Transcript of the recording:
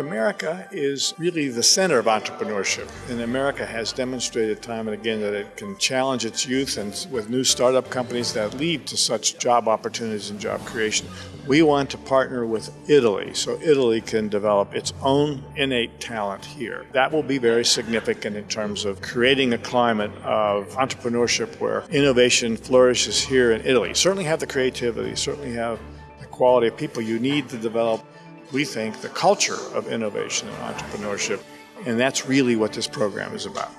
America is really the center of entrepreneurship, and America has demonstrated time and again that it can challenge its youth and with new startup companies that lead to such job opportunities and job creation. We want to partner with Italy so Italy can develop its own innate talent here. That will be very significant in terms of creating a climate of entrepreneurship where innovation flourishes here in Italy. Certainly have the creativity, certainly have the quality of people you need to develop we think, the culture of innovation and entrepreneurship. And that's really what this program is about.